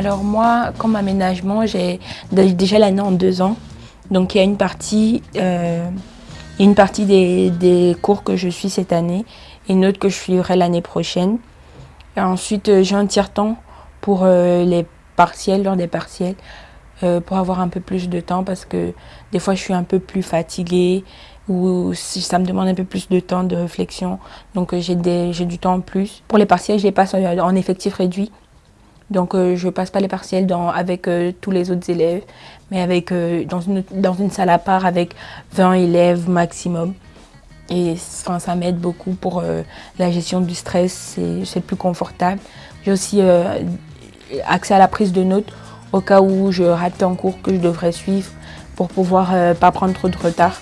Alors moi, comme aménagement, j'ai déjà l'année en deux ans. Donc il y a une partie, euh, des, cours que je suis cette année et une autre que je suivrai l'année prochaine. Ensuite, euh, j'ai un tiers-temps pour euh, les partiels, lors des partiels, pour avoir un peu plus de temps parce que des fois je suis un peu plus fatiguée ou ça me demande un peu plus de temps de réflexion. Donc j'ai du temps en plus. Pour les partiels, je les passe en effectif réduit. Donc euh, je passe pas les partiels avec euh, tous les autres élèves, mais euh, dans, une, salle à part avec 20 élèves maximum. Et ça m'aide beaucoup pour la gestion du stress, c'est plus confortable. J'ai aussi accès à la prise de notes au cas où je rate un cours que je devrais suivre pour pouvoir pas prendre trop de retard.